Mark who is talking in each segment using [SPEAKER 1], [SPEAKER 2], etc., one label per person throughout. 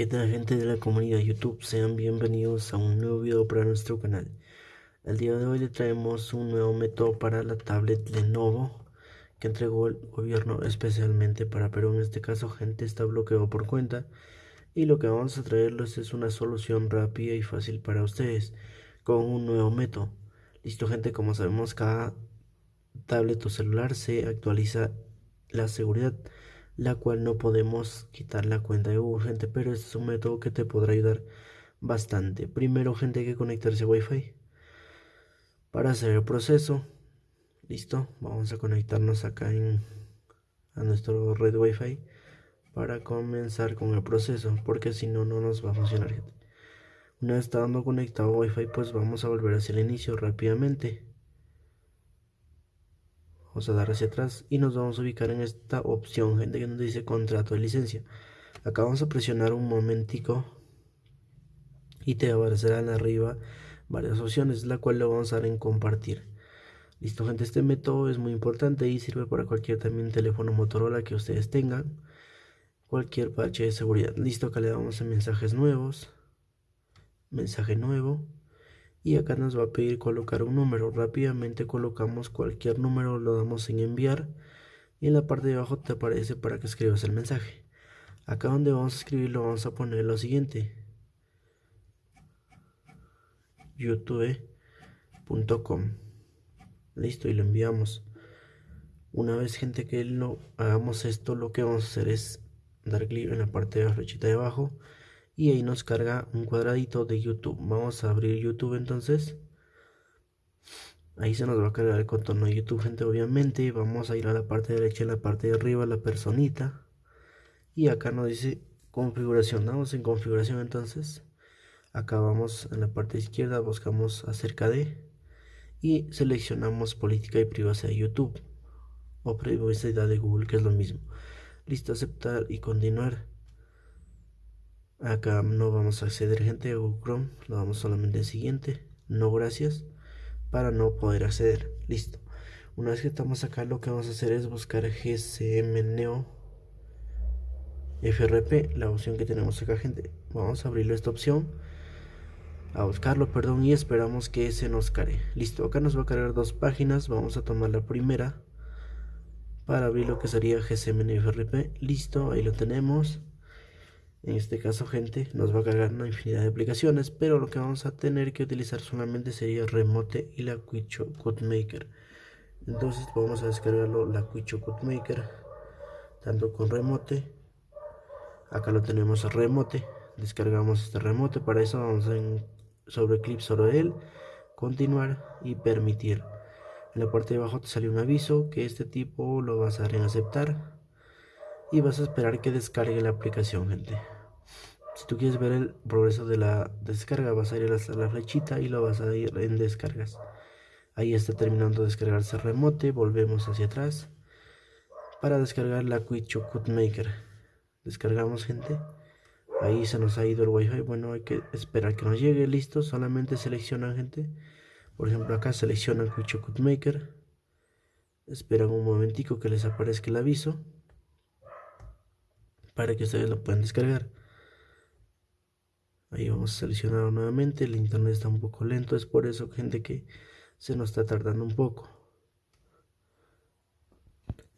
[SPEAKER 1] ¿Qué tal gente de la comunidad YouTube? Sean bienvenidos a un nuevo video para nuestro canal. El día de hoy le traemos un nuevo método para la tablet Lenovo que entregó el gobierno especialmente para Perú. En este caso gente está bloqueado por cuenta y lo que vamos a traerles es una solución rápida y fácil para ustedes con un nuevo método. Listo gente, como sabemos cada tablet o celular se actualiza la seguridad la cual no podemos quitar la cuenta de Google, gente, pero este es un método que te podrá ayudar bastante. Primero, gente, hay que conectarse a Wi-Fi para hacer el proceso. Listo, vamos a conectarnos acá en, a nuestro red Wi-Fi para comenzar con el proceso, porque si no, no nos va a funcionar, gente. Una vez estando conectado a Wi-Fi, pues vamos a volver hacia el inicio rápidamente a dar hacia atrás y nos vamos a ubicar en esta opción gente que nos dice contrato de licencia. Acá vamos a presionar un momentico y te aparecerán arriba varias opciones la cual le vamos a dar en compartir. Listo gente este método es muy importante y sirve para cualquier también teléfono motorola que ustedes tengan. Cualquier parche de seguridad. Listo acá le damos en mensajes nuevos. Mensaje nuevo y acá nos va a pedir colocar un número. Rápidamente colocamos cualquier número lo damos en enviar y en la parte de abajo te aparece para que escribas el mensaje. Acá donde vamos a escribir lo vamos a poner lo siguiente. youtube.com listo y lo enviamos. Una vez gente que lo hagamos esto lo que vamos a hacer es dar clic en la parte de la flechita de abajo y ahí nos carga un cuadradito de YouTube. Vamos a abrir YouTube entonces. Ahí se nos va a cargar el contorno de YouTube, gente, obviamente. Vamos a ir a la parte derecha, en la parte de arriba, la personita. Y acá nos dice configuración. Damos en configuración entonces. Acá vamos en la parte izquierda, buscamos acerca de. Y seleccionamos política y privacidad de YouTube. O privacidad de Google, que es lo mismo. Listo, aceptar y continuar. Acá no vamos a acceder gente Google Chrome, lo damos solamente en siguiente, no gracias, para no poder acceder. Listo. Una vez que estamos acá lo que vamos a hacer es buscar GCM Neo FRP, la opción que tenemos acá gente. Vamos a abrirlo esta opción, a buscarlo, perdón, y esperamos que se nos cargue. Listo, acá nos va a cargar dos páginas, vamos a tomar la primera para abrir lo que sería GCM FRP. Listo, ahí lo tenemos en este caso gente nos va a cargar una infinidad de aplicaciones pero lo que vamos a tener que utilizar solamente sería remote y la Quicho Maker entonces vamos a descargarlo la Quicho Maker tanto con remote. Acá lo tenemos remote. Descargamos este remote. Para eso vamos en, sobre clip sobre él continuar y permitir. En la parte de abajo te sale un aviso que este tipo lo vas a dar en aceptar y vas a esperar que descargue la aplicación gente. Si tú quieres ver el progreso de la descarga vas a ir a la, flechita y lo vas a ir en descargas. Ahí está terminando de descargarse remote volvemos hacia atrás para descargar la Quicho Maker. Descargamos gente. Ahí se nos ha ido el wifi. Bueno hay que esperar que nos llegue. Listo solamente seleccionan gente. Por ejemplo acá seleccionan Quicho Maker. Esperan un momentico que les aparezca el aviso para que ustedes lo puedan descargar. Ahí vamos a seleccionar nuevamente. El internet está un poco lento. Es por eso, gente, que se nos está tardando un poco.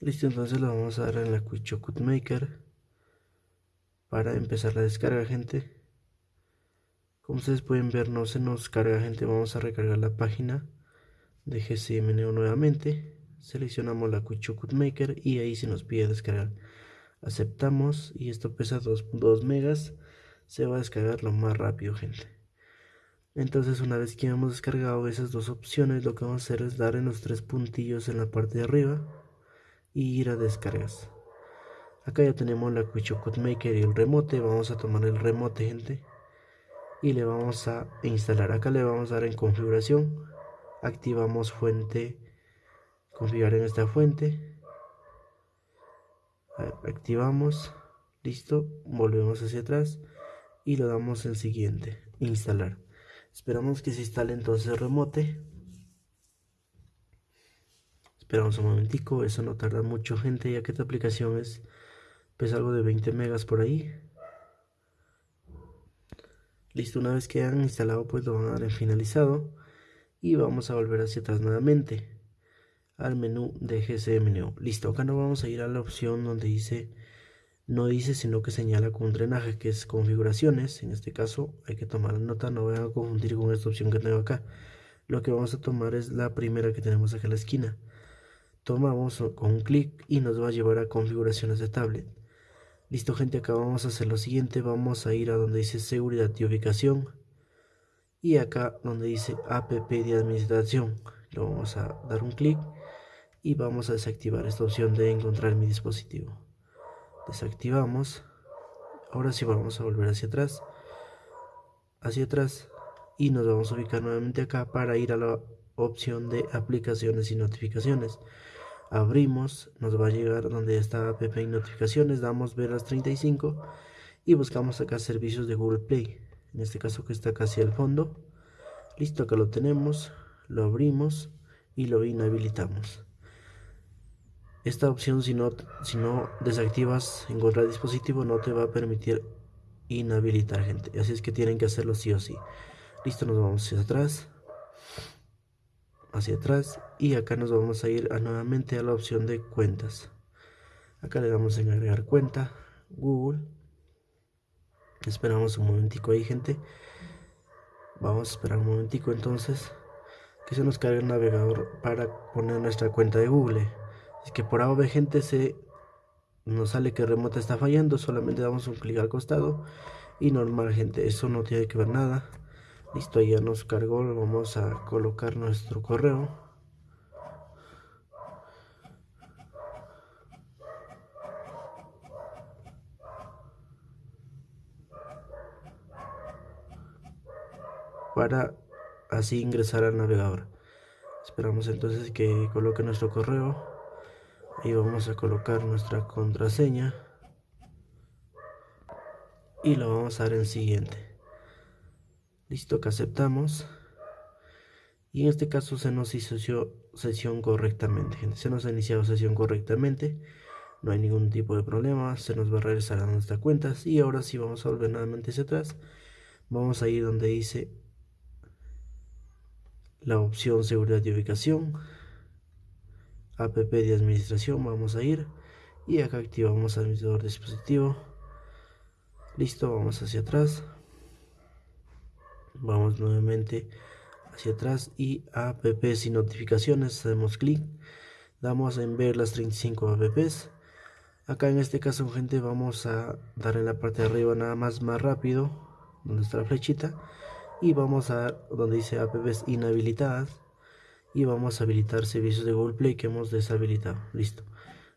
[SPEAKER 1] Listo, entonces lo vamos a dar en la Quick Maker para empezar la descarga, gente. Como ustedes pueden ver, no se nos carga, gente. Vamos a recargar la página de GCMNO nuevamente. Seleccionamos la Quick Maker y ahí se nos pide descargar aceptamos y esto pesa 2, megas se va a descargar lo más rápido gente. Entonces una vez que hemos descargado esas dos opciones lo que vamos a hacer es dar en los tres puntillos en la parte de arriba y ir a descargas. Acá ya tenemos la Quicho Maker y el remote vamos a tomar el remote gente y le vamos a instalar. Acá le vamos a dar en configuración activamos fuente configurar en esta fuente activamos listo volvemos hacia atrás y lo damos en siguiente instalar. Esperamos que se instale entonces remote. Esperamos un momentico eso no tarda mucho gente ya que esta aplicación es pesa algo de 20 megas por ahí. Listo, una vez que han instalado, pues lo van a dar en finalizado. Y vamos a volver hacia atrás nuevamente al menú de GCM Listo, acá no vamos a ir a la opción donde dice, no dice, sino que señala con drenaje, que es configuraciones. En este caso hay que tomar nota, no vayan a confundir con esta opción que tengo acá. Lo que vamos a tomar es la primera que tenemos acá en la esquina. Tomamos con un clic y nos va a llevar a configuraciones de tablet. Listo gente, acá vamos a hacer lo siguiente, vamos a ir a donde dice seguridad y ubicación y acá donde dice app de administración, lo vamos a dar un clic y vamos a desactivar esta opción de encontrar mi dispositivo. Desactivamos, ahora sí vamos a volver hacia atrás, hacia atrás. Y nos vamos a ubicar nuevamente acá para ir a la opción de aplicaciones y notificaciones. Abrimos, nos va a llegar donde está app y notificaciones, damos ver las 35 y buscamos acá servicios de Google Play, en este caso que está casi al fondo. Listo, acá lo tenemos, lo abrimos y lo inhabilitamos. Esta opción si no, si no desactivas encontrar dispositivo no te va a permitir inhabilitar gente, así es que tienen que hacerlo sí o sí. Listo, nos vamos hacia atrás. Hacia atrás. Y acá nos vamos a ir nuevamente a la opción de cuentas. Acá le damos en agregar cuenta google. Esperamos un momentico ahí gente. Vamos a esperar un momentico entonces que se nos cargue el navegador para poner nuestra cuenta de google es que por ahora gente se nos sale que remota está fallando solamente damos un clic al costado y normal gente eso no tiene que ver nada Listo, ya nos cargó, vamos a colocar nuestro correo. Para así ingresar al navegador. Esperamos entonces que coloque nuestro correo. Y vamos a colocar nuestra contraseña. Y lo vamos a dar en siguiente. Listo que aceptamos. Y en este caso se nos hizo sesión correctamente, gente. Se nos ha iniciado sesión correctamente. No hay ningún tipo de problema. Se nos va a regresar a nuestras cuentas. Y ahora sí vamos a volver nuevamente hacia atrás. Vamos a ir donde dice la opción seguridad y ubicación. App de administración. Vamos a ir. Y acá activamos administrador dispositivo. Listo, vamos hacia atrás vamos nuevamente hacia atrás y apps y notificaciones hacemos clic damos en ver las 35 apps acá en este caso gente vamos a dar en la parte de arriba nada más más rápido donde está la flechita y vamos a donde dice apps inhabilitadas y vamos a habilitar servicios de Google Play que hemos deshabilitado. Listo.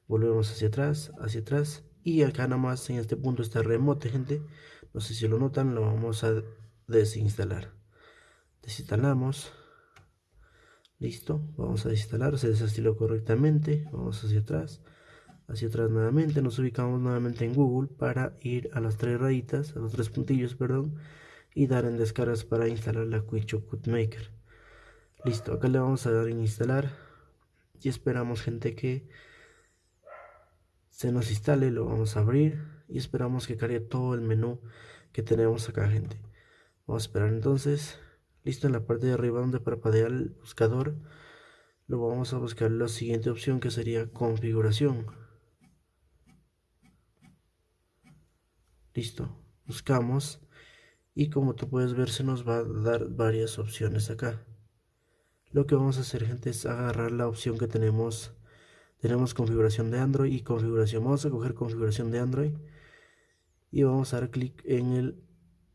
[SPEAKER 1] Volvemos hacia atrás hacia atrás. Y acá nada más en este punto está remote gente. No sé si lo notan lo vamos a desinstalar. Desinstalamos. Listo. Vamos a desinstalar se desinstaló correctamente. Vamos hacia atrás. Hacia atrás nuevamente. Nos ubicamos nuevamente en google para ir a las tres rayitas a los tres puntillos perdón y dar en descargas para instalar la Quick Maker listo acá le vamos a dar en instalar y esperamos gente que se nos instale lo vamos a abrir y esperamos que cargue todo el menú que tenemos acá gente Vamos a esperar entonces. Listo, en la parte de arriba donde parpadea el buscador, lo vamos a buscar la siguiente opción que sería configuración. Listo, buscamos y como tú puedes ver se nos va a dar varias opciones acá. Lo que vamos a hacer gente es agarrar la opción que tenemos. Tenemos configuración de Android y configuración. Vamos a coger configuración de Android y vamos a dar clic en el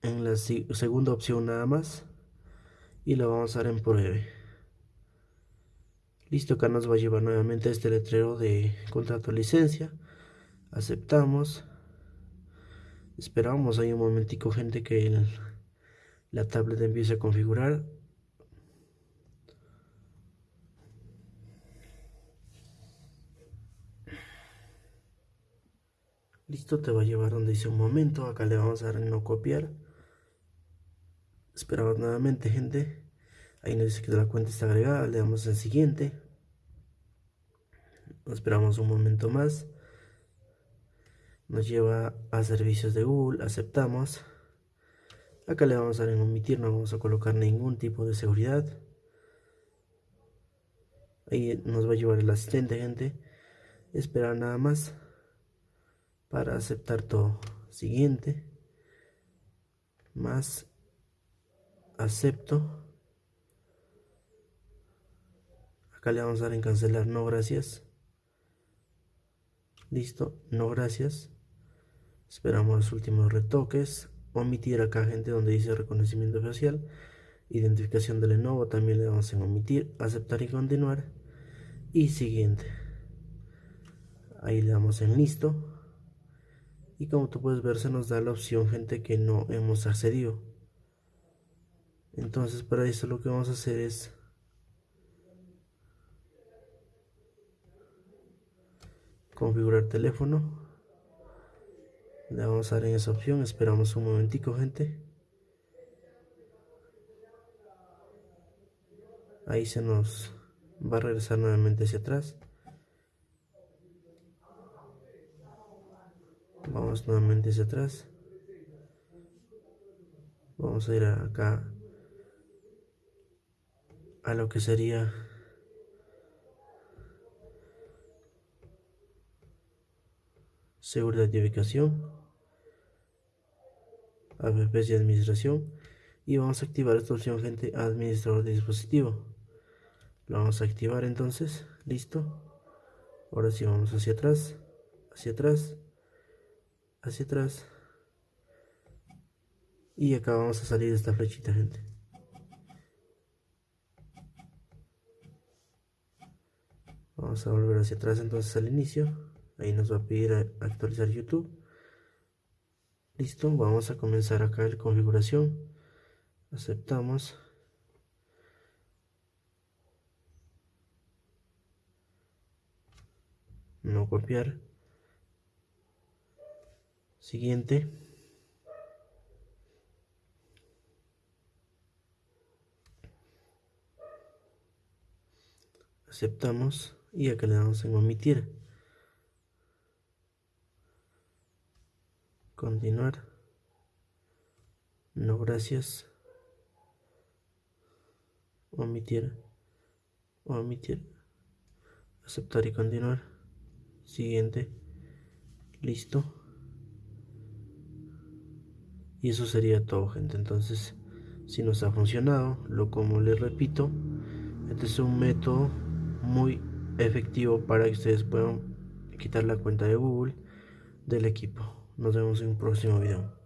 [SPEAKER 1] en la segunda opción nada más y lo vamos a dar en pruebe listo acá nos va a llevar nuevamente este letrero de contrato de licencia aceptamos esperamos ahí un momentico gente que la tablet empiece a configurar listo te va a llevar donde dice un momento acá le vamos a dar en no copiar Esperamos nuevamente, gente. Ahí nos dice que la cuenta está agregada. Le damos en siguiente. Esperamos un momento más. Nos lleva a servicios de Google. Aceptamos. Acá le vamos a dar en omitir, no vamos a colocar ningún tipo de seguridad. Ahí nos va a llevar el asistente, gente. Esperar nada más para aceptar todo. Siguiente. Más. Acepto. Acá le vamos a dar en cancelar, no gracias. Listo, no gracias. Esperamos los últimos retoques. Omitir acá, gente, donde dice reconocimiento facial. Identificación de Lenovo, también le damos en omitir, aceptar y continuar. Y siguiente. Ahí le damos en listo. Y como tú puedes ver, se nos da la opción, gente, que no hemos accedido. Entonces, para eso lo que vamos a hacer es configurar teléfono. Le vamos a dar en esa opción. Esperamos un momentico gente. Ahí se nos va a regresar nuevamente hacia atrás nuevamente hacia atrás. Vamos a ir acá a lo que sería seguridad de ubicación apps de administración y vamos a activar esta opción gente administrador de dispositivo. Lo vamos a activar entonces listo. Ahora sí vamos hacia atrás hacia atrás hacia atrás. Y acá vamos a salir de esta flechita gente. Vamos a volver hacia atrás entonces al inicio. Ahí nos va a pedir actualizar youtube. Listo vamos a comenzar acá en configuración. Aceptamos. No copiar siguiente aceptamos y acá le damos en omitir Continuar. No gracias. Omitir. Omitir. Aceptar y continuar. Siguiente. Listo. Y eso sería todo, gente. Entonces, si nos ha funcionado, lo como les repito, este es un método muy efectivo para que ustedes puedan quitar la cuenta de Google del equipo. Nos vemos en un próximo video.